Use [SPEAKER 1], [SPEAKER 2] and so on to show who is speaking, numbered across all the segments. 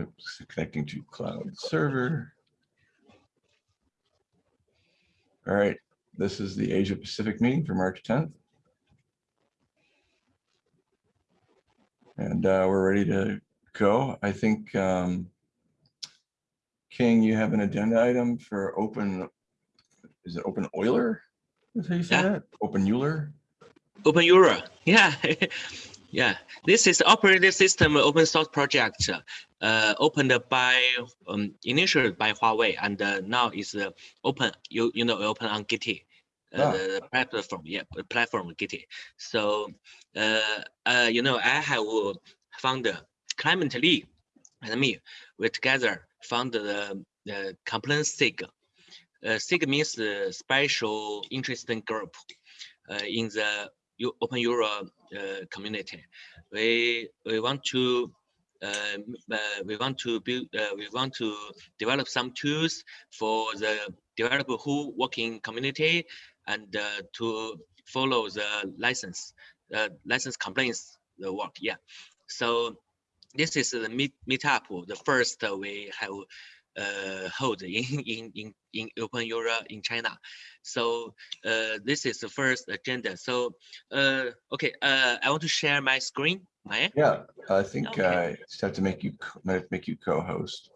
[SPEAKER 1] Oops, connecting to cloud server. All right, this is the Asia Pacific meeting for March 10th. And uh, we're ready to go. I think, um, King, you have an agenda item for open, is it open Euler? Is how you say
[SPEAKER 2] Yeah.
[SPEAKER 1] that? Open Euler?
[SPEAKER 2] Open Euro, yeah, yeah. This is operating system open source project uh, opened by um, initially by Huawei and uh, now is uh, open. You you know open on Git. Uh,
[SPEAKER 1] Ah.
[SPEAKER 2] the platform, yeah, the platform Git. So, uh, uh, you know, I have uh, found Clement Lee and me. We together found the, the complaint SIG. Uh, SIG means uh, special interesting group uh, in the Eu- Open Euro uh, community. We we want to uh, uh, we want to build uh, we want to develop some tools for the developer who work in community and uh, to follow the license uh, license complaints the work. Yeah. So this is the meet meetup. The first uh, we have uh, hold in in in in Open Euro in China. So uh, this is the first agenda. So uh, okay, uh, I want to share my screen. My
[SPEAKER 1] Yeah, I think
[SPEAKER 2] Okay.
[SPEAKER 1] I just have to make you, make you co-host,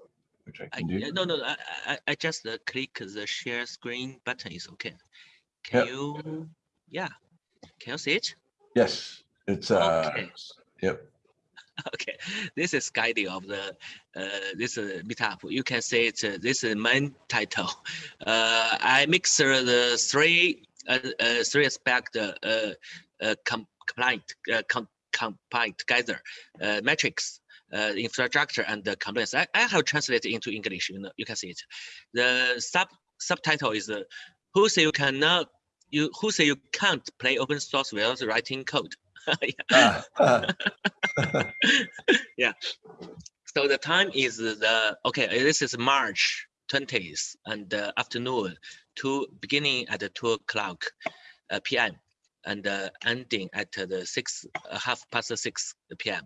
[SPEAKER 1] which I
[SPEAKER 2] I,
[SPEAKER 1] can
[SPEAKER 2] yeah,
[SPEAKER 1] do.
[SPEAKER 2] no no I, I I just uh, click the share screen button is okay. Can
[SPEAKER 1] Yep.
[SPEAKER 2] you? Yeah. Can you see it?
[SPEAKER 1] Yes, it's, uh,
[SPEAKER 2] Okay.
[SPEAKER 1] yep,
[SPEAKER 2] okay this is guiding of the uh, this uh, meetup you can say it uh, this is main title. Uh, i mix uh, the three uh, uh, three aspect uh, uh, uh, compliant uh, com combined together uh, metrics uh, infrastructure and the compliance I, I have translated into english you know you can see it. The sub subtitle is uh, who say you cannot you who say you can't play open source without writing code
[SPEAKER 1] Ah, ah,
[SPEAKER 2] So the time is the, okay, this is March 20th and uh, afternoon to beginning at the two o'clock uh, PM and uh, ending at the six, uh, half past six PM.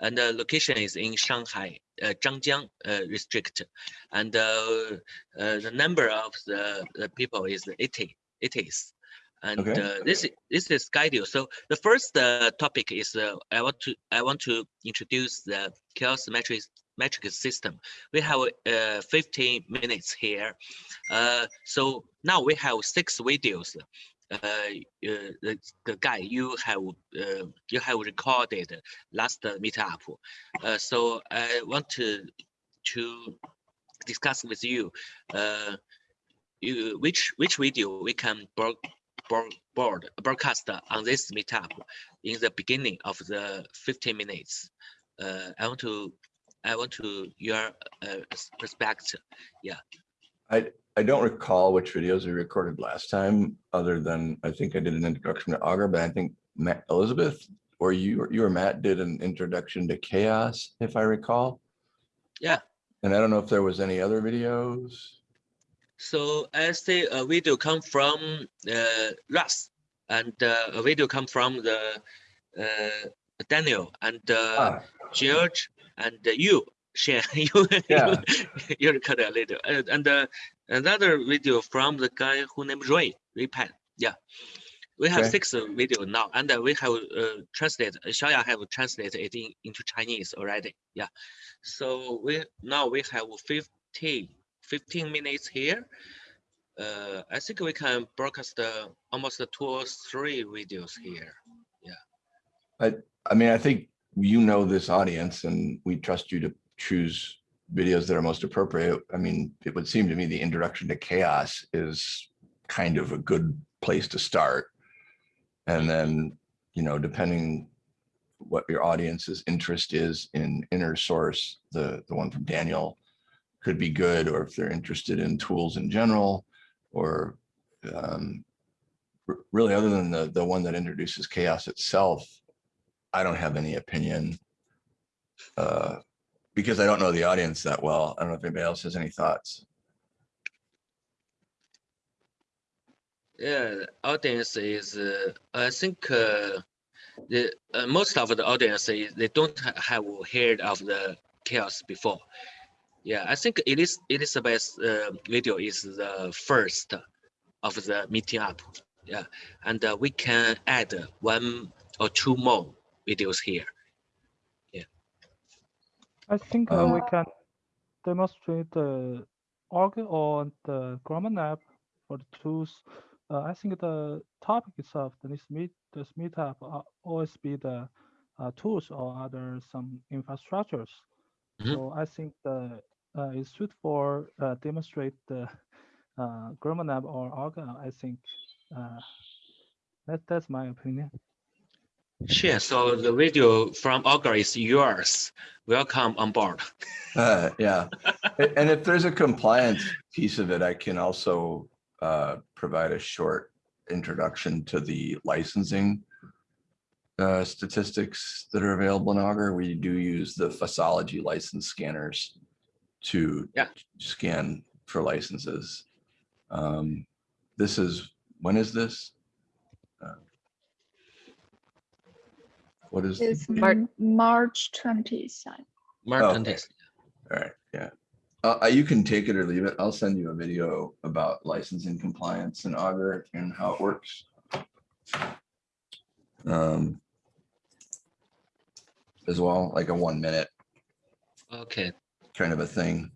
[SPEAKER 2] And the location is in Shanghai, uh, Zhangjiang uh, district. And uh, uh, the number of the, the people is 80, 80s. And
[SPEAKER 1] Okay.
[SPEAKER 2] uh, this is this is schedule. So the first uh, topic is uh, I want to I want to introduce the CHAOSS metric metric system. We have uh, 15 minutes here. Uh, so now we have six videos. Uh, uh, the, the guy you have uh, you have recorded last meetup. Uh, so I want to to discuss with you uh, you which which video we can broad, broadcast on this meetup in the beginning of the 15 minutes. Uh, I want to I want to your uh, perspective. Yeah.
[SPEAKER 1] I, I don't recall which videos we recorded last time, other than I think I did an introduction to Augur, but I think Matt, Elizabeth, or you, or you or Matt did an introduction to CHAOSS, if I recall.
[SPEAKER 2] Yeah.
[SPEAKER 1] And I don't know if there was any other videos.
[SPEAKER 2] So I see a video come from uh, Russ and uh, a video come from the uh, Daniel and uh,
[SPEAKER 1] Ah,
[SPEAKER 2] George and uh, you share you
[SPEAKER 1] Yeah.
[SPEAKER 2] you, you record a little and, and uh, another video from the guy who named Ray Ray Pan. Yeah, we have
[SPEAKER 1] Okay.
[SPEAKER 2] six uh, video now and uh, we have uh, translated. Xiaoya have translated it in, into Chinese already. Yeah, so we now we have 15, 15 minutes here. Uh, I think we can broadcast uh, almost two or three videos here. Yeah.
[SPEAKER 1] I, I mean, I think you know this audience and we trust you to choose videos that are most appropriate. I mean, it would seem to me the introduction to CHAOSS is kind of a good place to start. And then, you know, depending what your audience's interest is in inner source, the, the one from Daniel could be good, or if they're interested in tools in general, or um, really other than the, the one that introduces CHAOSS itself, I don't have any opinion. Uh, because I don't know the audience that well. I don't know if anybody else has any thoughts.
[SPEAKER 2] Yeah, audience is, uh, I think, uh, the uh, most of the audience they don't have heard of the CHAOSS before. Yeah, I think it is Elizabeth's uh, video is the first of the meeting up. Yeah, and uh, we can add one or two more videos here. Yeah.
[SPEAKER 3] I think uh, we
[SPEAKER 1] Uh,
[SPEAKER 3] can demonstrate the Augur or the GrimoireLab for the tools. Uh, I think the topic itself, the this meet this meetup uh, always be the uh, tools or other some infrastructures.
[SPEAKER 2] Mhm.
[SPEAKER 3] So I think the uh, it's suit for uh, demonstrate the uh, GrimoireLab or Augur. uh, I think uh, that that's my opinion.
[SPEAKER 2] Sure. So the video from Augur is yours. Welcome on board.
[SPEAKER 1] Uh, yeah. And if there's a compliance piece of it, I can also uh, provide a short introduction to the licensing uh, statistics that are available in Augur. We do use the FOSSology license scanners to
[SPEAKER 2] Yeah.
[SPEAKER 1] scan for licenses. Um, This is, when is this? Uh, What is,
[SPEAKER 4] It's
[SPEAKER 5] Mar-
[SPEAKER 4] m- March twentieth.
[SPEAKER 2] Mark
[SPEAKER 1] Oh,
[SPEAKER 2] Dantes.
[SPEAKER 1] all right, yeah. Uh, uh, you can take it or leave it. I'll send you a video about licensing compliance and Augur and how it works. Um, As well, like a one minute
[SPEAKER 2] Okay.
[SPEAKER 1] Kind of a thing,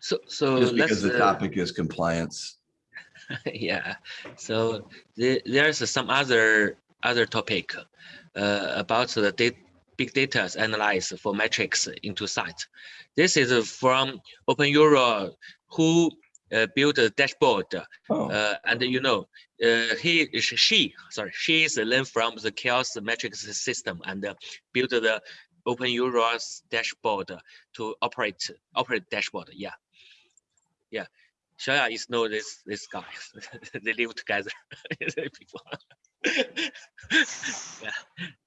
[SPEAKER 2] So so
[SPEAKER 1] just because the
[SPEAKER 2] uh,
[SPEAKER 1] topic is compliance.
[SPEAKER 2] yeah so the, there's some other other topic uh, about the data big data analyze for metrics into site this is from open euro who uh, built a dashboard
[SPEAKER 1] Oh,
[SPEAKER 2] uh, and you know uh, he she sorry she is learned from the CHAOSS metrics system and uh, built the open euros dashboard to operate operate dashboard. Yeah. Yeah. Xiaoya is know this this guy they live together before yeah.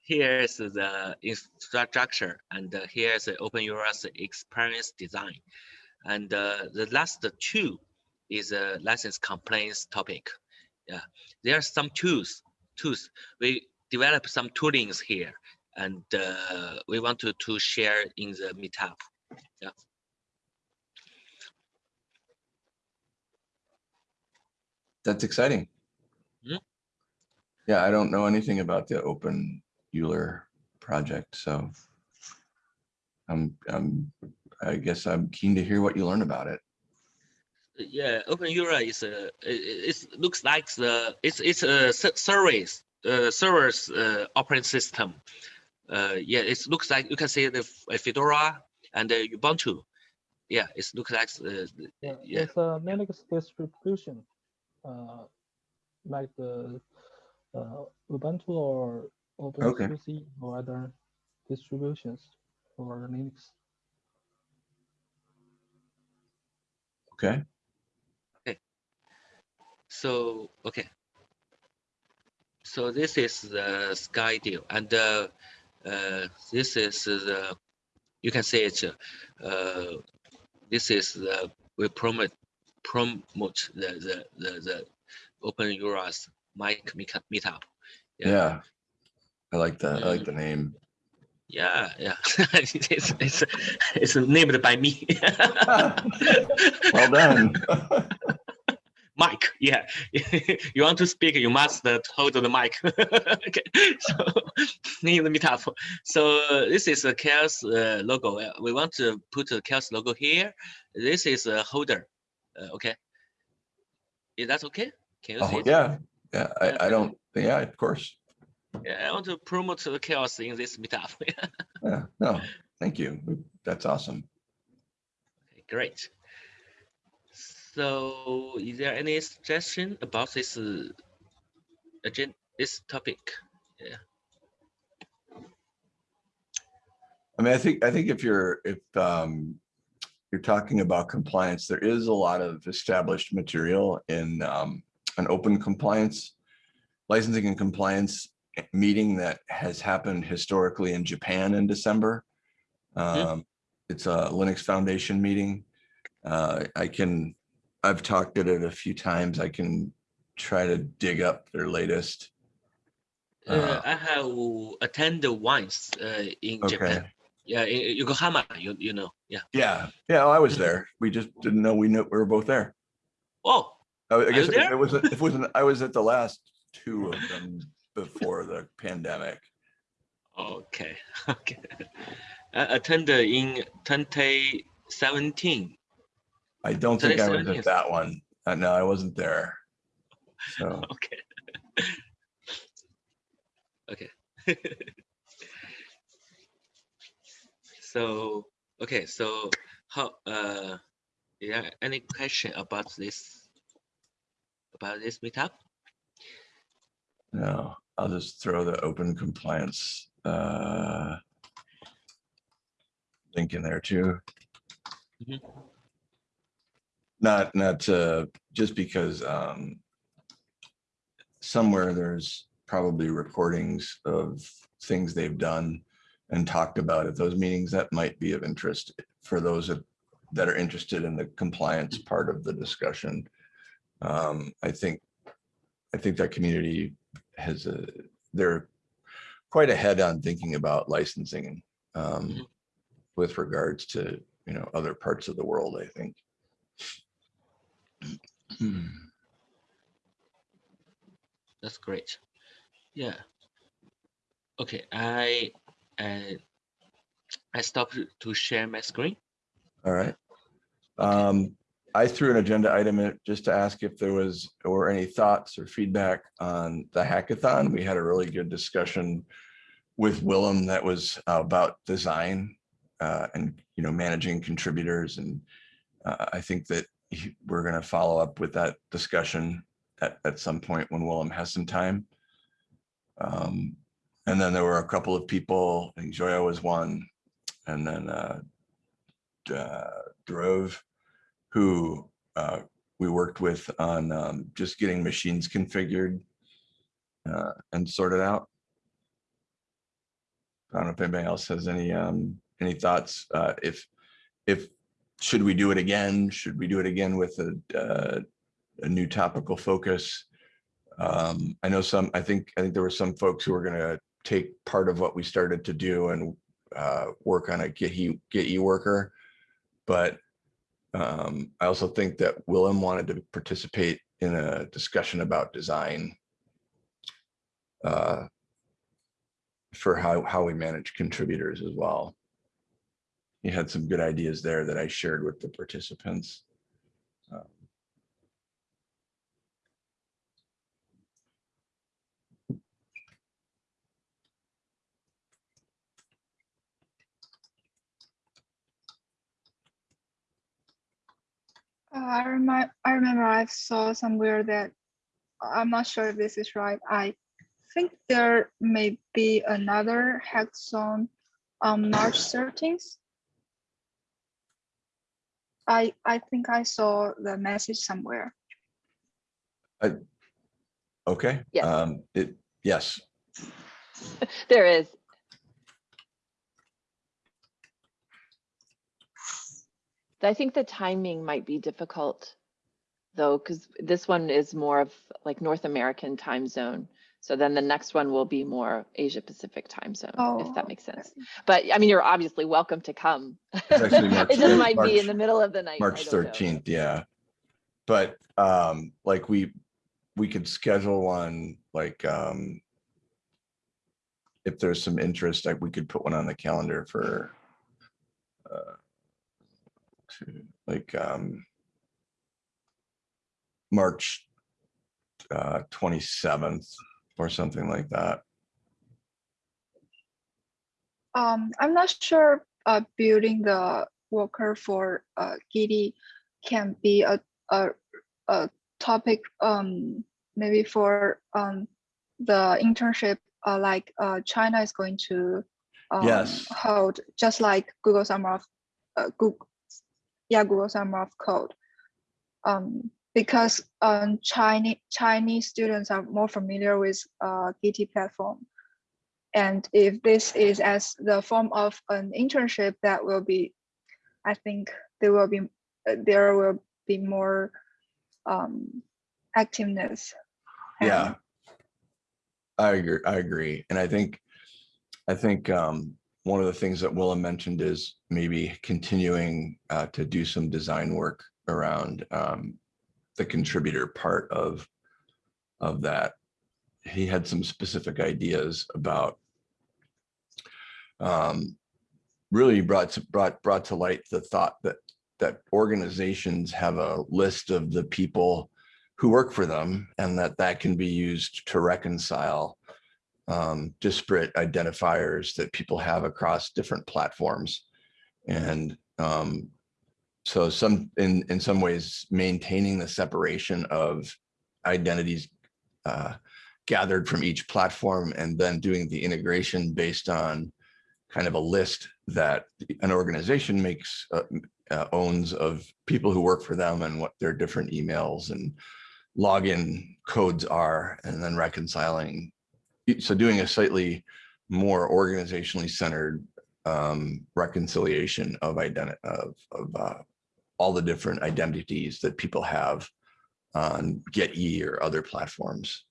[SPEAKER 2] Here's the infrastructure and uh, here's the open euros experience design. And uh, the last two is a license complaints topic. Yeah, there are some tools. Tools. We develop some toolings here, and uh, we want to to share in the meetup. Yeah.
[SPEAKER 1] That's exciting.
[SPEAKER 2] Mhm.
[SPEAKER 1] Yeah, I don't know anything about the Open Euler project, so I'm, I'm, I guess I'm keen to hear what you learn about it.
[SPEAKER 2] Yeah, Open Euler is a it, it looks like the it's it's a service uh, servers uh, operating system. Uh, yeah, it looks like you can see the uh, Fedora and uh, Ubuntu. Yeah, it looks like uh,
[SPEAKER 3] Yeah,
[SPEAKER 2] Yeah.
[SPEAKER 3] it's a Linux distribution, uh, like the uh, Ubuntu or
[SPEAKER 1] Okay.
[SPEAKER 3] OpenSUSE or other distributions for Linux.
[SPEAKER 1] Okay, Okay.
[SPEAKER 2] So, okay. So this is the sky deal and uh, Uh, this is the, you can say it, uh, uh, this is the, we promote, promote the, the, the, the open Euros mic meet- meetup.
[SPEAKER 1] yeah. I like that. I like the mm. name.
[SPEAKER 2] Yeah, yeah. it's, it's, it's named by me.
[SPEAKER 1] Well done.
[SPEAKER 2] mic. Yeah. You want to speak you must uh, hold the mic. Okay. So in the meetup so this is a CHAOSS uh, logo. Uh, we want to put the CHAOSS logo here. This is a holder. Uh, okay. Is that okay? Can you see
[SPEAKER 1] Oh,
[SPEAKER 2] it?
[SPEAKER 1] yeah, yeah, I, I don't, yeah, of course.
[SPEAKER 2] yeah i want to promote the CHAOSS in this meetup.
[SPEAKER 1] Yeah, no, thank you. That's awesome.
[SPEAKER 2] Okay, great so is there any suggestion about this uh, agenda this topic Yeah.
[SPEAKER 1] I mean, I think, I think if you're, if um, you're talking about compliance, there is a lot of established material in um, an open compliance, licensing and compliance meeting that has happened historically in Japan in December. Um, It's a Linux Foundation meeting. Uh, I can, I've talked at it a few times. I can try to dig up their latest.
[SPEAKER 2] Uh,
[SPEAKER 1] Uh,
[SPEAKER 2] I have attended once uh, in Japan. Yeah, in Yokohama, you you know, yeah.
[SPEAKER 1] Yeah, yeah, I was there. We just didn't know we knew we were both there.
[SPEAKER 2] Oh,
[SPEAKER 1] I I guess it
[SPEAKER 2] there?
[SPEAKER 1] it wasn't, it wasn't, I was at the last two of them before the pandemic.
[SPEAKER 2] okay, okay. I attended in 2017.
[SPEAKER 1] I don't think I was at that one. Uh, No, I wasn't there. So,
[SPEAKER 2] Okay. okay. so okay, so how uh yeah, any question about this about this meetup?
[SPEAKER 1] no, I'll just throw the open compliance uh link in there too.
[SPEAKER 2] Mhm.
[SPEAKER 1] Not, not, uh, just because, um, somewhere there's probably recordings of things they've done and talked about at those meetings that might be of interest for those that that are interested in the compliance part of the discussion. Um, I think, I think that community has a, they're quite ahead on thinking about licensing um,
[SPEAKER 2] Mhm.
[SPEAKER 1] with regards to, you know, other parts of the world, I think. Hmm.
[SPEAKER 2] That's great. Yeah. Okay, I I I stopped to share my screen.
[SPEAKER 1] All right. Um, I threw an agenda item in just to ask if there was, or any thoughts or feedback on the hackathon. We had a really good discussion with Willem that was uh, about design uh, and, you know, managing contributors. And uh, I think that we're going to follow up with that discussion at, at some point when Willem has some time. Um, and then there were a couple of people, I think Joya was one, and then uh, uh, Drove, who uh, we worked with on um, just getting machines configured uh, and sorted out. I don't know if anybody else has any um, any thoughts. Uh, if if should we do it again? Should we do it again with a uh, a new topical focus? Um, I know some. I think I think there were some folks who were going to take part of what we started to do and uh, work on a get he get you worker but um, I also think that Willem wanted to participate in a discussion about design uh, for how, how we manage contributors as well. He had some good ideas there that I shared with the participants. Um,
[SPEAKER 4] I remind, I remember I saw somewhere that, I'm not sure if this is right. I think there may be another hackathon on March thirteenth. I, I think I saw the message somewhere.
[SPEAKER 1] Okay.
[SPEAKER 5] Yes.
[SPEAKER 1] Um, it, yes,
[SPEAKER 5] There is. I think the timing might be difficult though, because this one is more of like North American time zone. So then the next one will be more Asia Pacific time zone, if
[SPEAKER 4] Oh,
[SPEAKER 5] that makes sense.
[SPEAKER 4] okay.
[SPEAKER 5] But I mean, you're obviously welcome to come. It just
[SPEAKER 1] thir-
[SPEAKER 5] might be in the middle of the night.
[SPEAKER 1] March
[SPEAKER 5] don't know.
[SPEAKER 1] thirteenth, yeah. But um, like we, we could schedule one, like um. If there's some interest, like we could put one on the calendar for. uh, to, Like um. March. Uh, twenty-seventh or something like that.
[SPEAKER 4] Um, I'm not sure, uh, building the worker for, uh, Gitee can be a, a, a topic, um, maybe for, um, the internship, uh, like, uh, China is going to, um,
[SPEAKER 1] Yes.
[SPEAKER 4] hold, just like Google Summer of, uh, Google, yeah, Google Summer of Code. Um, because, um, Chinese, Chinese students are more familiar with, uh, Gitee platform. And if this is as the form of an internship, that will be, I think there will be, there will be more um, activeness.
[SPEAKER 1] Yeah. I agree, I agree. And I think, I think, um, one of the things that Willem mentioned is maybe continuing uh, to do some design work around um, the contributor part of of that. He had some specific ideas about um, really brought to, brought brought to light the thought that that organizations have a list of the people who work for them and that that can be used to reconcile um, disparate identifiers that people have across different platforms. And um, so some in, in some ways, maintaining the separation of identities uh, gathered from each platform and then doing the integration based on kind of a list that an organization makes uh, uh, owns of people who work for them and what their different emails and login codes are, and then reconciling. So doing a slightly more organizationally centered um, reconciliation of identity of, of uh, all the different identities that people have on Gitee or other platforms.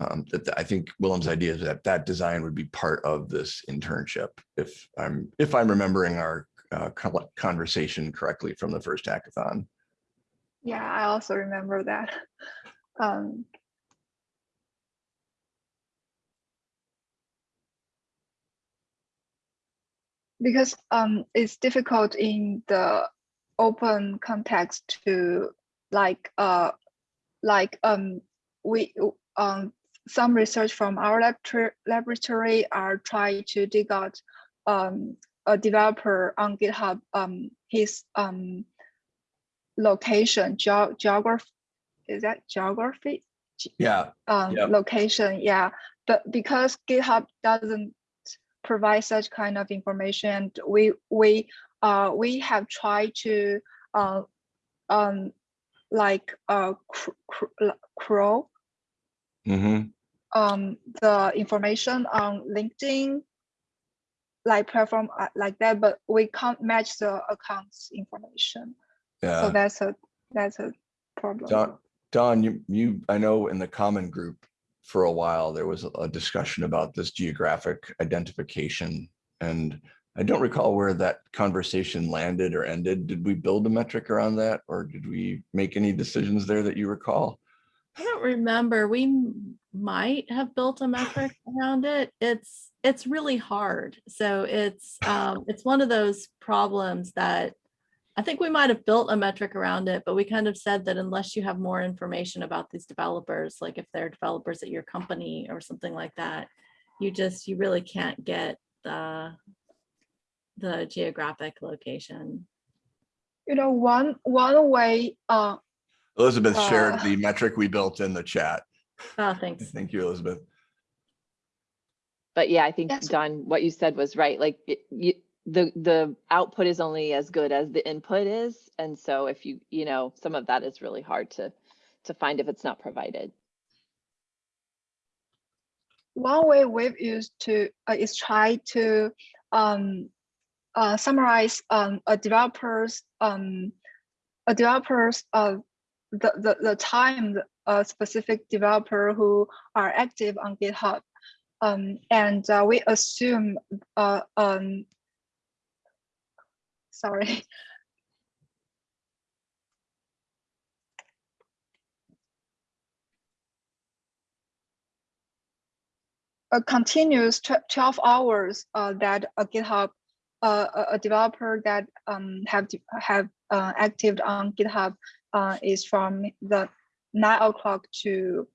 [SPEAKER 1] Um, that I think Willem's idea is that that design would be part of this internship. If I'm if I'm remembering our uh, conversation correctly from the first hackathon.
[SPEAKER 4] Yeah, I also remember that. Um, because um, it's difficult in the open context to like uh like um we um some research from our laboratory laboratory are trying to dig out um a developer on GitHub um his um location geo geography is that geography?
[SPEAKER 1] Yeah,
[SPEAKER 4] um location yeah. But because github doesn't provide such kind of information we we uh we have tried to uh um like uh cr- cr- crawl
[SPEAKER 1] hmm
[SPEAKER 4] um the information on linkedin like platform uh, like that but we can't match the accounts information
[SPEAKER 1] Yeah.
[SPEAKER 4] so that's a that's a problem
[SPEAKER 1] Don, Don, you, you, I know in the common group for a while, there was a discussion about this geographic identification. And I don't recall where that conversation landed or ended. Did we build a metric around that? Or did we make any decisions there that you recall?
[SPEAKER 6] I don't remember. We might have built a metric around it. It's, it's really hard. So it's, um, it's one of those problems that I think we might have built a metric around it, but we kind of said that unless you have more information about these developers, like if they're developers at your company or something like that, you just, you really can't get the, the geographic location.
[SPEAKER 4] you know one one way uh
[SPEAKER 1] Elizabeth shared
[SPEAKER 4] Uh.
[SPEAKER 1] the metric we built in the chat.
[SPEAKER 6] Oh, thanks.
[SPEAKER 1] Thank you, Elizabeth.
[SPEAKER 5] But yeah, I think
[SPEAKER 4] That's-
[SPEAKER 5] Don, what you said was right. Like it- you, the, the output is only as good as the input is. And so if you, you know, some of that is really hard to, to find if it's not provided.
[SPEAKER 4] one way we've used to uh, is try to um, uh, summarize um, a developer's um, a developer's uh, the, the the time a specific developer who are active on GitHub, um, and uh, we assume uh, um, sorry. a continuous 12 hours uh, that a GitHub, a- a developer that um, have have uh, active on GitHub uh, is from the 9 o'clock to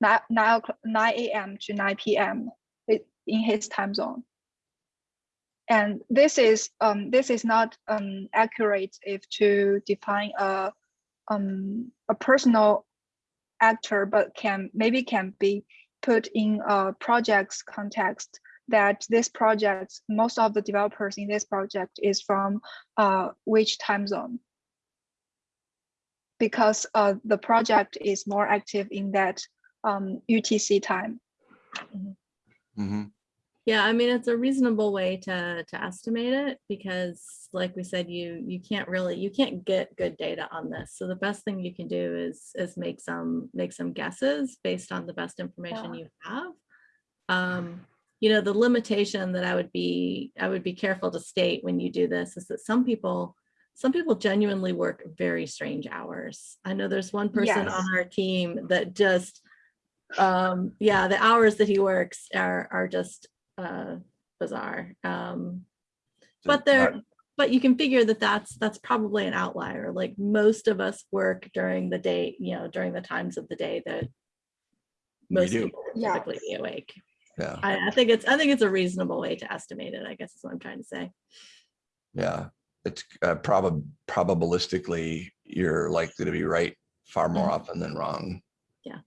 [SPEAKER 4] 9, 9, 9 a.m. to 9 p.m. in his time zone. And this is um, this is not um, accurate if to define a um, a personal actor, but can maybe can be put in a project's context that this project, most of the developers in this project is from uh, which time zone. Because uh, the project is more active in that um, UTC time.
[SPEAKER 1] Mhm.
[SPEAKER 6] Yeah, I mean, it's a reasonable way to, to estimate it because like we said, you, you can't really, you can't get good data on this. So the best thing you can do is, is make some, make some guesses based on the best information
[SPEAKER 4] Yeah.
[SPEAKER 6] you have. Um, you know, the limitation that I would be, I would be careful to state when you do this is that some people, some people genuinely work very strange hours. I know there's one person
[SPEAKER 4] Yes.
[SPEAKER 6] on our team that just, um, yeah, the hours that he works are, are just, uh, bizarre. Um, but they're, but you can figure that that's, that's probably an outlier. Like most of us work during the day, you know, during the times of the day that most people
[SPEAKER 4] Yeah.
[SPEAKER 6] typically be awake.
[SPEAKER 1] Yeah,
[SPEAKER 6] I, I think it's, I think it's a reasonable way to estimate it, I guess is what I'm trying to say.
[SPEAKER 1] yeah. It's uh, probab, probabilistically, you're likely to be right far more
[SPEAKER 6] Mhm.
[SPEAKER 1] often than wrong.
[SPEAKER 6] Yeah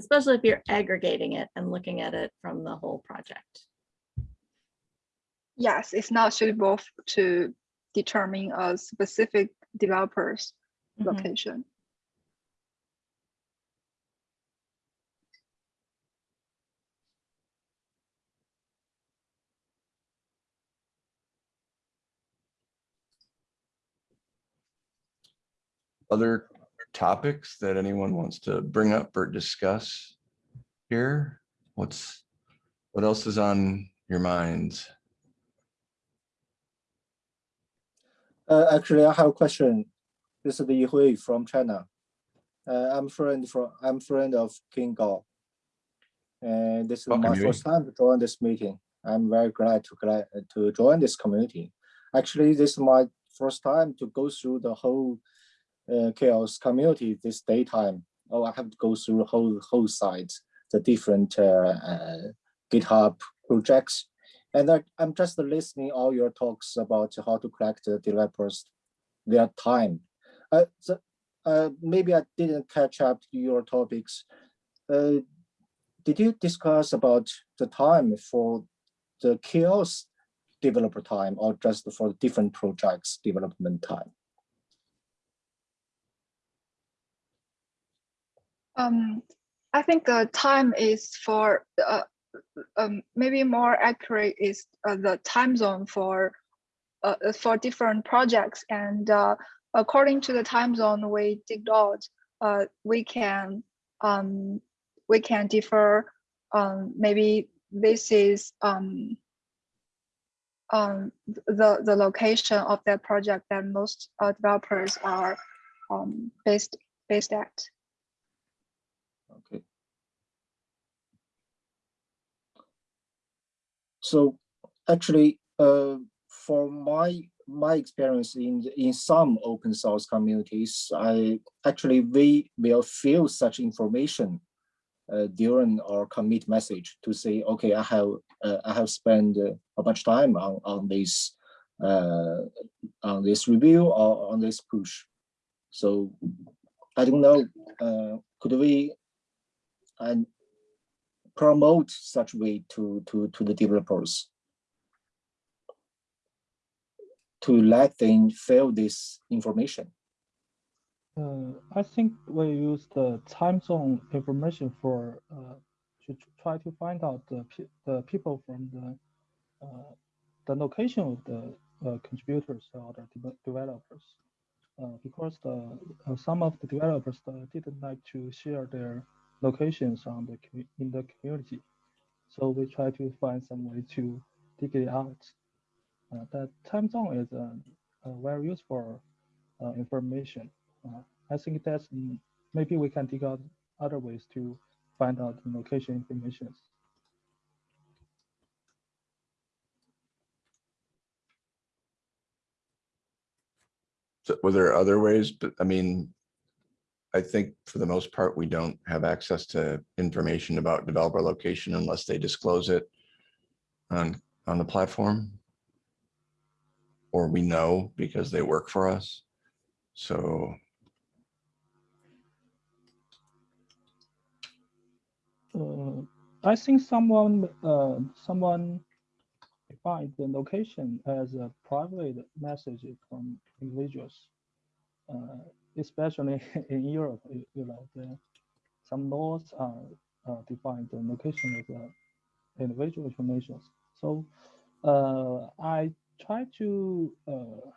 [SPEAKER 6] especially if you're aggregating it and looking at it from the whole project.
[SPEAKER 4] Yes, it's not suitable to determine a specific developer's
[SPEAKER 6] Mhm.
[SPEAKER 4] location.
[SPEAKER 1] Other topics that anyone wants to bring up or discuss here? What's, what else is on your minds?
[SPEAKER 7] Uh, actually, I have a question. This is Yi Hui from China. Uh, I'm friend from I'm friend of King Gao. And this is
[SPEAKER 1] Welcome,
[SPEAKER 7] my
[SPEAKER 1] Yui.
[SPEAKER 7] first time to join this meeting. I'm very glad to glad to join this community. Actually, this is my first time to go through the whole uh, CHAOSS community this daytime. Oh, I have to go through whole whole site, the different uh, uh, GitHub projects. And I, I'm just listening all your talks about how to collect the developers their time. Uh, so, uh, maybe I didn't catch up to your topics. Uh, did you discuss about the time for the CHAOSS developer time or just for different projects development time?
[SPEAKER 4] Um, I think the time is for, uh, um, maybe more accurate is uh, the time zone for, uh, uh, for different projects. And uh, according to the time zone we dig out, uh, we can, um, we can differ. Um, maybe this is um, um, the the location of that project that most uh, developers are um, based based at.
[SPEAKER 7] Okay. So actually, uh, for my my experience in in some open source communities, I actually we will fill such information uh, during our commit message to say, okay, I have uh, I have spent uh, a much time on on this uh, on this review or on this push. So I don't know, uh, could we and promote such way to to to the developers to let them fill this information.
[SPEAKER 3] Uh, I think we use the time zone information for uh, to try to find out the pe- the people from the uh, the location of the uh, contributors or the deve- developers. Uh, because the uh, some of the developers didn't like to share their locations on the in the community, so we try to find some way to dig it out. Uh, that time zone is uh, uh, very useful uh, information. Uh, I think that's mm, maybe we can dig out other ways to find out the location information.
[SPEAKER 1] So were there other ways? But I mean, I think for the most part, we don't have access to information about developer location unless they disclose it on, on the platform. Or we know because they work for us. So
[SPEAKER 3] Uh, I think someone uh, someone defined the location as a private message from individuals, uh, especially in Europe. You, know, the, some laws are uh, defined the location as a individual information. So uh, I try to uh,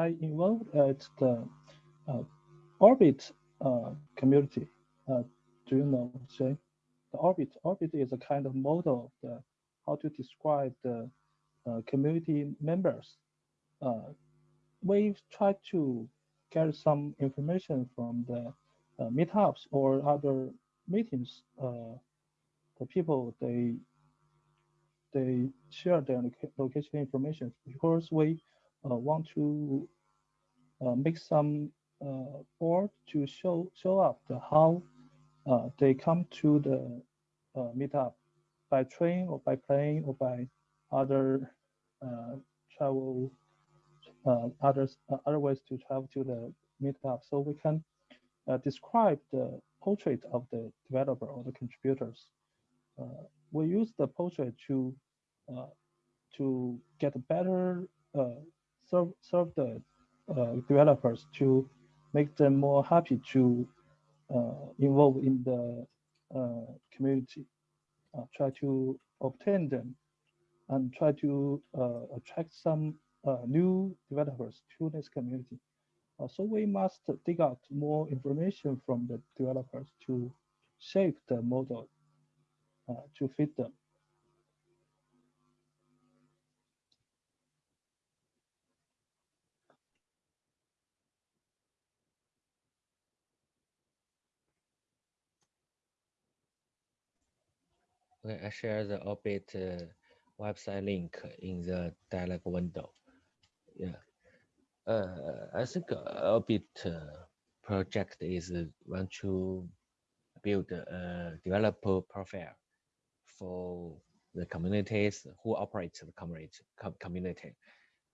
[SPEAKER 3] I involved at the uh, Orbit uh, community Uh, do you know, Shay? The orbit, orbit is a kind of model of the, how to describe the community members. We try to get some information from the uh, meetups or other meetings. Uh, the people they they share their location information because we uh, want to uh, make some uh, board to show show up the how uh, they come to the meetup by train or by plane or by other travel others uh, other ways to travel to the meetup so we can uh, describe the portrait of the developer or the contributors. Uh, we use the portrait to uh, to get better uh, serve serve the uh, developers to make them more happy to uh, involve in the uh, community, uh, try to obtain them, and try to uh, attract some uh, new developers to this community. Uh, so we must dig out more information from the developers to shape the model uh, to fit them.
[SPEAKER 2] Okay, I share the Orbit uh, website link in the dialog window. Yeah. Uh, I think uh, Orbit uh, project is uh, want to build a developer profile for the communities who operate the community. Community.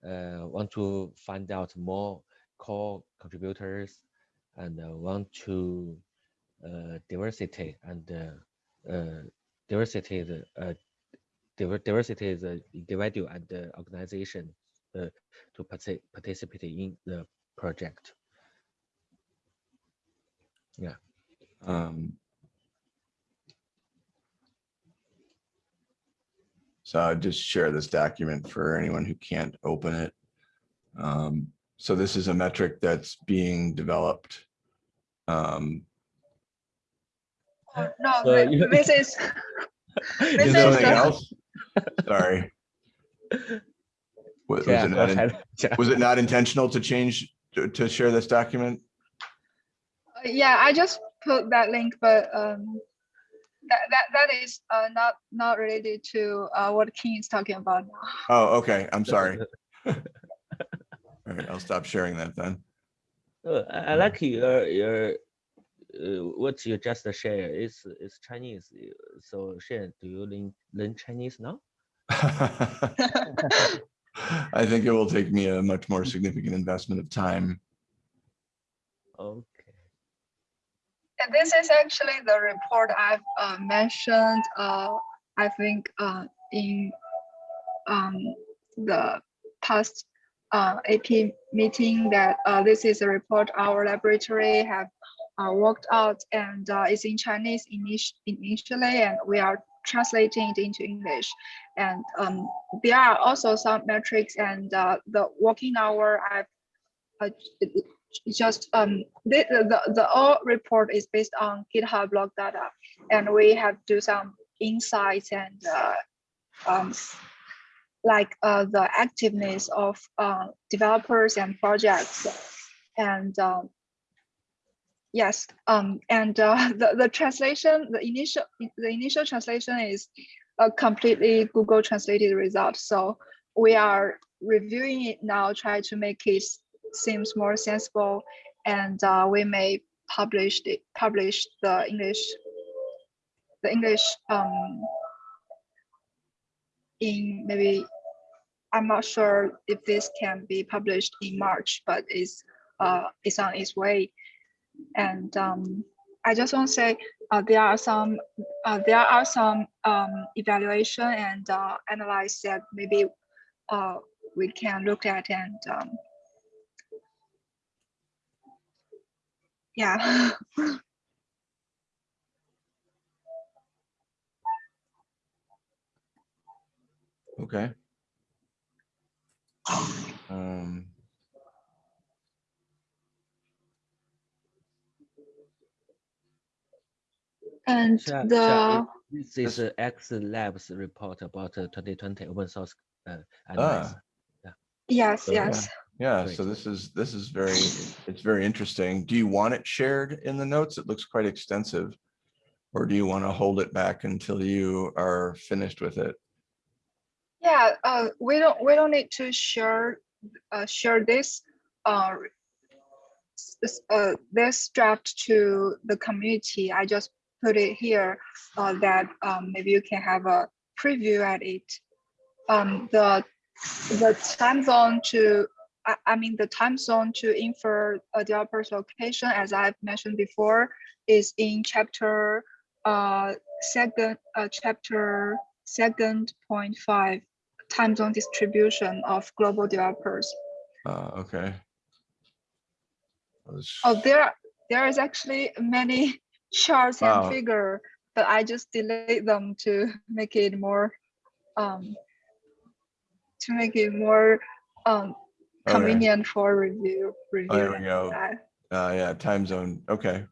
[SPEAKER 2] Uh, want to find out more core contributors and uh, want to uh, diversity and uh, uh, diversity uh, diver- diversity a individual and the organization uh, to partic- participate in the project. Yeah.
[SPEAKER 1] Um, So I'll just share this document for anyone who can't open it. Um, so this is a metric that's being developed. Um,
[SPEAKER 4] Oh, no,
[SPEAKER 2] So
[SPEAKER 1] something else? Sorry. Was, was it not, in-
[SPEAKER 2] Yeah.
[SPEAKER 1] was it not intentional to change, to, to share this document?
[SPEAKER 4] Uh, yeah i just put that link but um that that, that is uh, not not related to uh, what king is talking about now
[SPEAKER 1] Oh, okay, I'm sorry. All right, I'll stop sharing that then.
[SPEAKER 2] Uh, I, I like your your uh, what you just share is is Chinese. uh, So Shen, do you learn learn Chinese now?
[SPEAKER 1] I think it will take me a much more significant investment of time.
[SPEAKER 2] Okay.
[SPEAKER 4] and this is actually the report i've uh, mentioned uh, i think uh, in um, the past uh, ap meeting that uh, this is a report our laboratory have uh, worked out and uh, it's in chinese init- initially and we are translating it into english. And um, there are also some metrics and uh, the working hour i've uh, just um the, the the all report is based on github log data. And we have do some insights and uh, um like uh, the activeness of uh, developers and projects. And um, yes um and uh, the the translation the initial the initial translation is a completely google translated result. So we are reviewing it now try to make it seems more sensible and uh, we may publish the publish the english the english um in maybe i'm not sure if this can be published in march but it's uh it's on its way and um i just want to say uh, there are some uh, there are some um evaluation and uh, analyze that maybe uh we can look at and um, yeah
[SPEAKER 1] Okay. Um,
[SPEAKER 4] And
[SPEAKER 2] Sure,
[SPEAKER 4] the
[SPEAKER 2] sure. This is
[SPEAKER 1] This-
[SPEAKER 2] a X Labs report about uh, 2020 open source uh,
[SPEAKER 1] Ah,
[SPEAKER 2] analysis.
[SPEAKER 4] yes,
[SPEAKER 1] So,
[SPEAKER 4] yes.
[SPEAKER 1] yeah,
[SPEAKER 2] Great.
[SPEAKER 1] so this is, this is very, it's very interesting. Do you want it shared in the notes? It looks quite extensive. Or do you want to hold it back until you are finished with it?
[SPEAKER 4] Yeah, uh, we don't we don't need to share uh, share this uh, s- s- uh, this draft to the community. I just put it here uh, that um, maybe you can have a preview at it. Um, the the time zone to I, I mean the time zone to infer a developer's location, as I've mentioned before, is in chapter uh, second uh, chapter second point five time zone distribution of global developers.
[SPEAKER 1] Uh, okay.
[SPEAKER 4] Oh, there there is actually many charts
[SPEAKER 1] Wow.
[SPEAKER 4] and figure, but I just delete them to make it more um to make it more um
[SPEAKER 1] Okay.
[SPEAKER 4] convenient for review
[SPEAKER 1] Oh, there we go. Uh, yeah, time zone. Okay.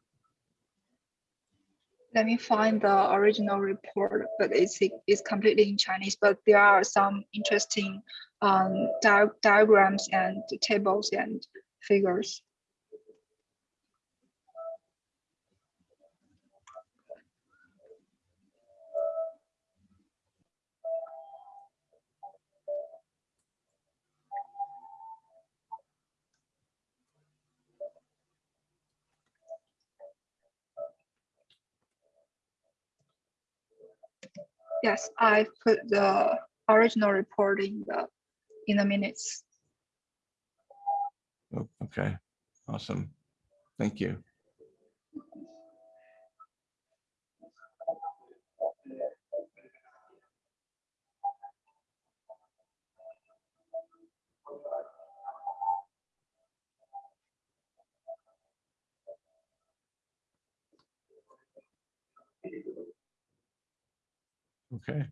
[SPEAKER 4] Let me find the original report, but it's it's completely in Chinese. But there are some interesting um dia- diagrams and tables and figures. Yes, I put the original report in the in the minutes.
[SPEAKER 1] Oh, Okay. Awesome. Thank you. Okay.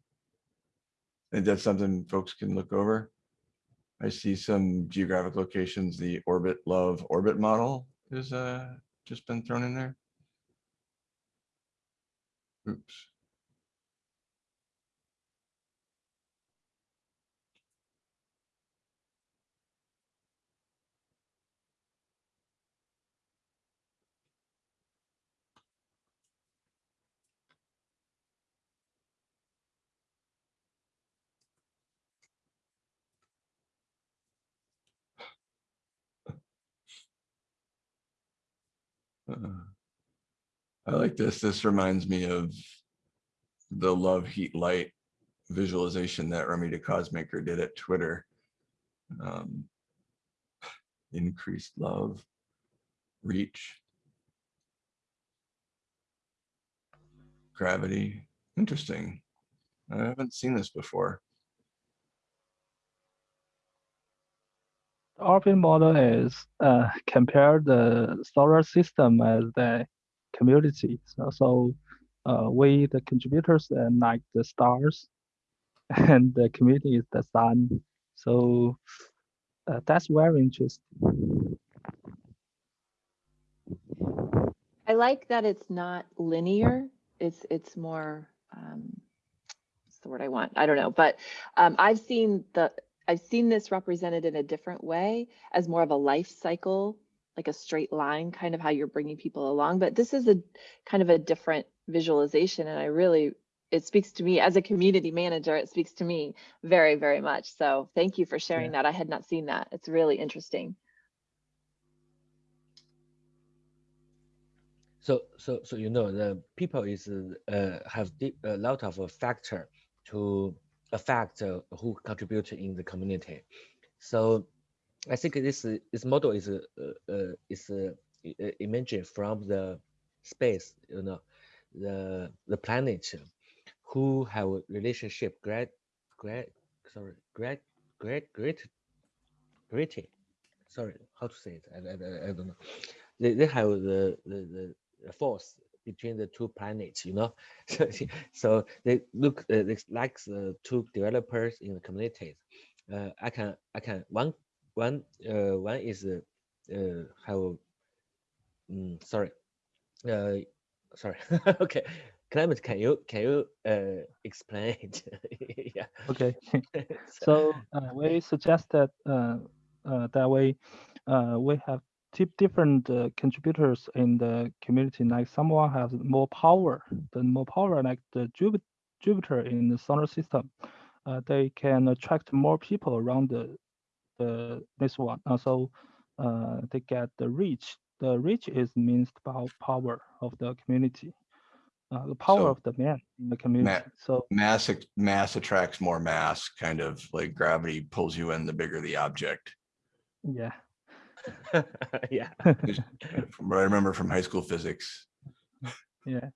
[SPEAKER 1] And that's something folks can look over. I see some geographic locations, the orbit love orbit model is uh just been thrown in there. Oops. Uh, I like this. This reminds me of the love heat light visualization that Ramita Cosmaker did at Twitter. Um, increased love, reach, gravity. Interesting. I haven't seen this before.
[SPEAKER 3] Orbit model is uh, compare the solar system as the community. So, so uh, we, the contributors, and like the stars, and the community is the sun. So uh, that's very interesting.
[SPEAKER 5] I like that it's not linear. It's it's more um what's the word I want? I don't know, but um I've seen the I've seen this represented in a different way as more of a life cycle, like a straight line, kind of how you're bringing people along. But this is a kind of a different visualization, and I really it speaks to me as a community manager. It speaks to me very very much. So thank you for sharing that. I had not seen that. It's really interesting.
[SPEAKER 2] So, so, so you know, the people is uh, have di- a lot of factor to affect who contribute in the community. So, I think this this model is uh, uh, is uh, uh, from the space. You know, the the planet who have a relationship great great sorry great great great great sorry how to say it I, I, I- I don't know they, they have the, the the force between the two planets you know so, so they look uh, it's like the two developers in the communities uh, i can i can one one uh, one is uh, uh have mm, sorry uh sorry okay
[SPEAKER 8] Clement, can you can you uh, explain it? yeah.
[SPEAKER 3] Okay. So uh, we suggested uh, uh, that way uh, we have different uh, contributors in the community. Like someone has more power, the more power, like the Jupiter, Jupiter in the solar system. Uh, they can attract more people around the the this one. Uh, so uh, they get the reach. The reach is means power of the community. Uh, the power
[SPEAKER 1] So,
[SPEAKER 3] of the man in the community. So
[SPEAKER 1] Mass, mass attracts more mass, kind of like gravity pulls you in the bigger the object.
[SPEAKER 3] yeah.
[SPEAKER 8] yeah.
[SPEAKER 1] From what I remember from high school physics.
[SPEAKER 3] Yeah.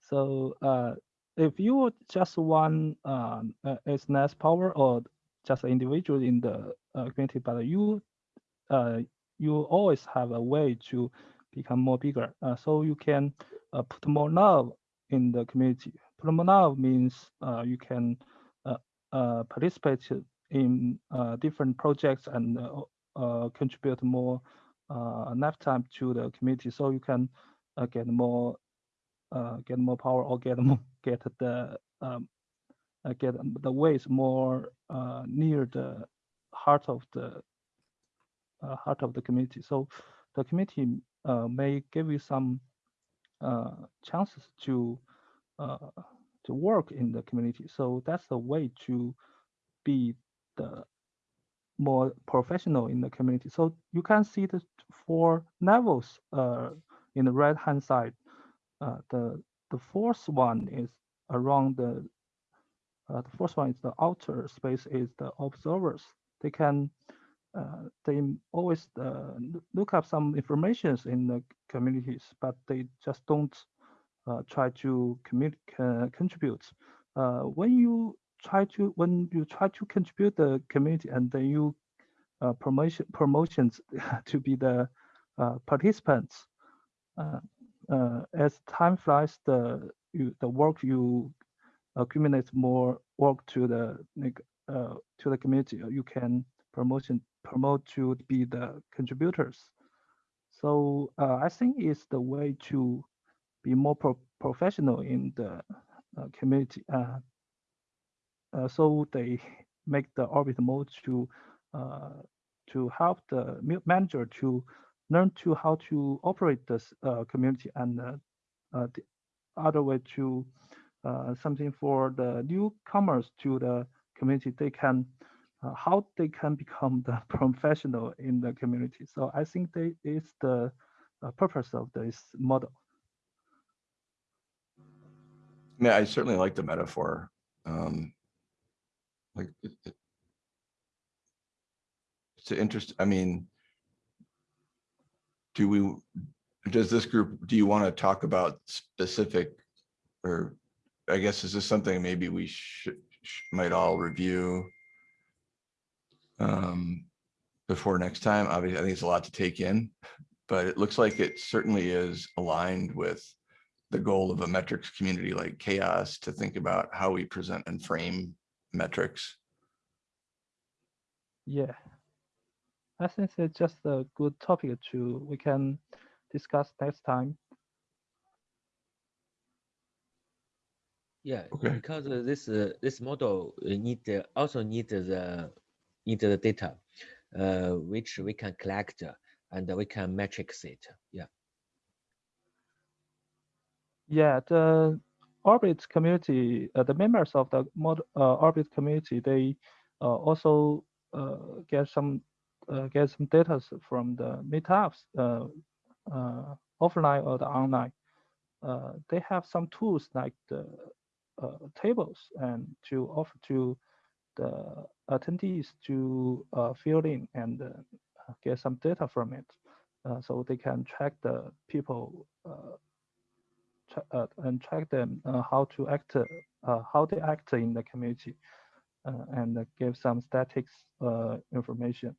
[SPEAKER 3] So uh, if you just one um, uh, less power or just an individual in the uh, community, but you uh, you always have a way to become more bigger. Uh, so you can uh, put more love in the community. Put more love means uh, you can uh, uh, participate in uh, different projects and contribute more uh, lifetime to the community. So you can uh, get more uh, get more power or get more get the um, uh, get the ways more uh, near the heart of the uh, heart of the community. So the community uh, may give you some uh, chances to uh, to work in the community. So that's the way to be more professional in the community. So you can see the four levels uh, in the right hand side. Uh, the the fourth one is around the uh, the first one is the outer space is the observers. They can uh, they always uh, look up some informations in the communities, but they just don't uh, try to commu- contribute. When you try to when you try to contribute the community and then you uh, promotion promotions to be the uh, participants. Uh, uh, as time flies, the you, the work you accumulate more work to the like, uh, to the community. You can promotion promote to be the contributors. So uh, I think it's the way to be more pro- professional in the uh, community. Uh, so they make the orbit mode to uh, to help the manager to learn to how to operate this uh, community and the other way to something for the newcomers to the community they can uh, how they can become the professional in the community so i think they is the uh, purpose of this model
[SPEAKER 1] Yeah, I certainly like the metaphor. Um, like it, it- it's an interest, I mean, do we, does this group, do you want to talk about specific or I guess is this something maybe we should, sh- might all review um, before next time? Obviously, I think it's a lot to take in, but it looks like it certainly is aligned with the goal of a metrics community like CHAOSS to think about how we present and frame metrics.
[SPEAKER 3] yeah i think it's just a good topic to we can discuss next time
[SPEAKER 8] Yeah,
[SPEAKER 1] Okay.
[SPEAKER 8] because uh, this uh, this model need uh, also need the need the data, uh, which we can collect uh, and we can matrix it. Yeah.
[SPEAKER 3] Yeah, the Orbit community, uh, the members of the mod, uh, Orbit community, they uh, also uh, get some uh, get some data from the meetups, uh, offline or the online. They have some tools like the tables and to offer to the attendees to fill in and get some data from it, so they can track the people. Uh, and track them uh, how to act, uh, how they act in the community, and give some statics information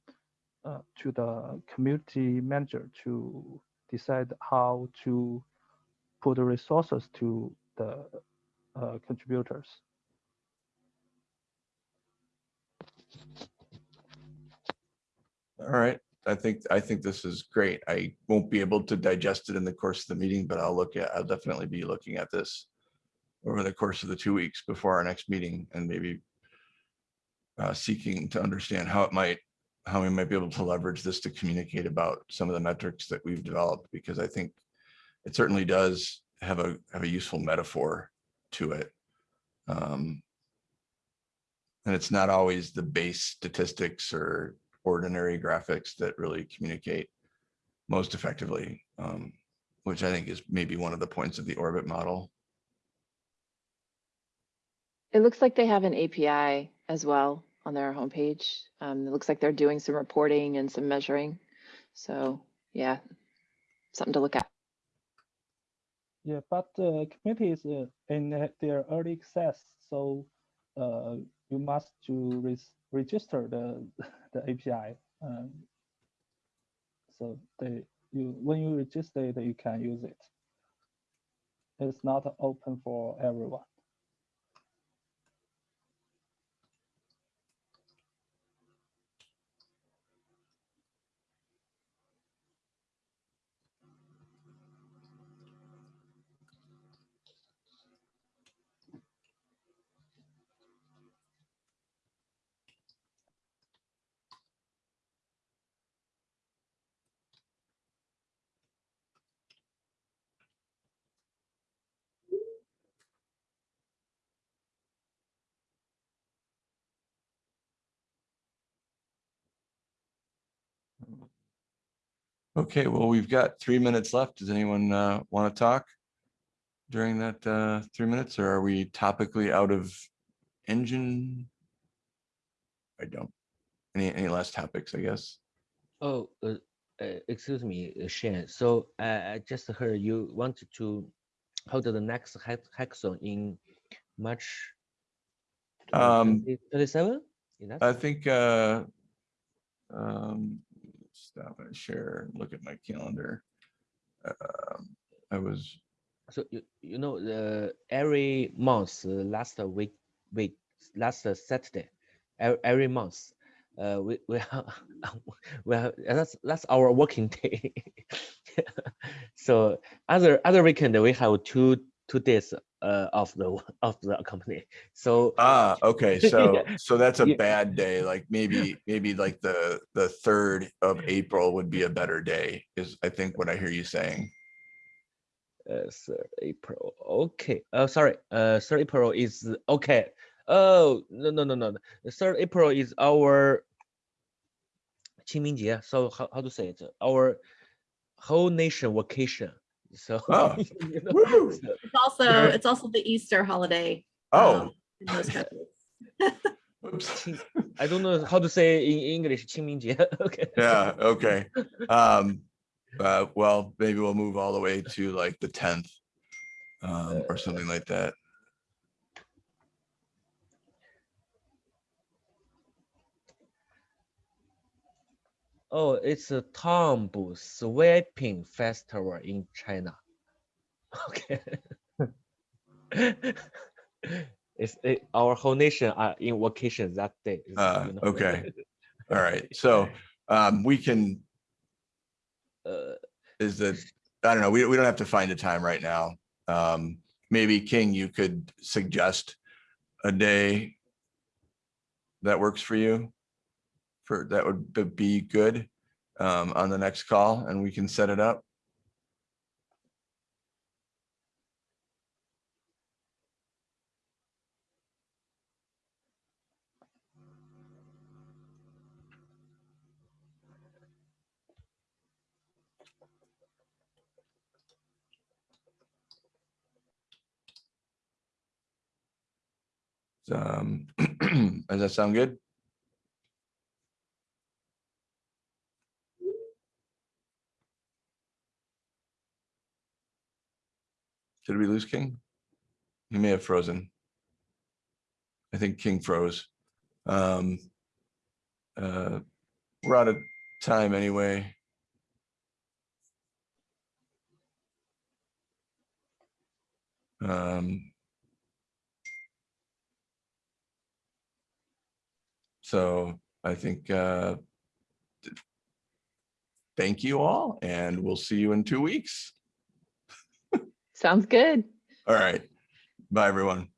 [SPEAKER 3] to the community manager to decide how to put the resources to the contributors.
[SPEAKER 1] All right, I think, I think this is great. I won't be able to digest it in the course of the meeting, but I'll look at, I'll definitely be looking at this over the course of the two weeks before our next meeting and maybe uh, seeking to understand how it might, how we might be able to leverage this to communicate about some of the metrics that we've developed, because I think it certainly does have a, have a useful metaphor to it. Um, and it's not always the base statistics or ordinary graphics that really communicate most effectively, um, which I think is maybe one of the points of the orbit model.
[SPEAKER 5] It looks like they have an API as well on their homepage. Um, it looks like they're doing some reporting and some measuring. So yeah, something to look at.
[SPEAKER 3] Yeah, but the community is uh, in uh, their early access, so uh, you must to res- register the the API. Um, so they you when you register it, you can use it. It's not open for everyone.
[SPEAKER 1] Okay, well, we've got three minutes left. Does anyone uh, want to talk during that uh, three minutes, or are we topically out of engine? I don't. Any, any last topics, I guess?
[SPEAKER 2] Oh, uh, uh, excuse me, uh, Shane. So uh, I just heard you wanted to hold the next hack hackathon in March
[SPEAKER 1] Um,
[SPEAKER 2] 27?
[SPEAKER 1] I think, uh, um, stop and share, look at my calendar. Um, I was,
[SPEAKER 2] So you, you know, the every month, uh, last week, week, last uh, Saturday, every, every month, uh, we we have, we have that's that's our working day. so other other weekend we have two two days uh of the of the company. So
[SPEAKER 1] ah, okay, so,
[SPEAKER 2] Yeah.
[SPEAKER 1] so that's a
[SPEAKER 2] Yeah.
[SPEAKER 1] bad day, like maybe, maybe like the, the third of April would be a better day, is I think what I hear you saying.
[SPEAKER 2] uh, third April. Okay. Uh, sorry. Uh, third April is okay. Oh no no no no. no. The third April is our 清明节. So how, how to say it? Our whole nation vacation. So,
[SPEAKER 1] oh.
[SPEAKER 2] you know, so
[SPEAKER 6] it's also
[SPEAKER 1] yeah.
[SPEAKER 6] it's also the Easter holiday.
[SPEAKER 1] Oh.
[SPEAKER 6] Um,
[SPEAKER 2] I don't know how to say in English, Qingmingjie. okay.
[SPEAKER 1] Yeah, okay. Um, uh, well, maybe we'll move all the way to like the 10th um, or something like that.
[SPEAKER 2] Oh, it's a Tombu Sweeping Festival in China. Okay. it's it, our whole nation are in vacation that day.
[SPEAKER 1] Uh,
[SPEAKER 2] you know.
[SPEAKER 1] okay. All right, so, um, we can,
[SPEAKER 2] Uh,
[SPEAKER 1] is that, I don't know, we, we don't have to find a time right now. Um, maybe King, you could suggest a day that works for you. For, that would be- good, um, on the next call and we can set it up. Um, does that sound good? Did we lose King? He may have frozen. I think King froze. Um, uh, we're out of time anyway. Um, so I think, uh, thank you all and we'll see you in two weeks.
[SPEAKER 5] Sounds good.
[SPEAKER 1] All right. Bye, everyone.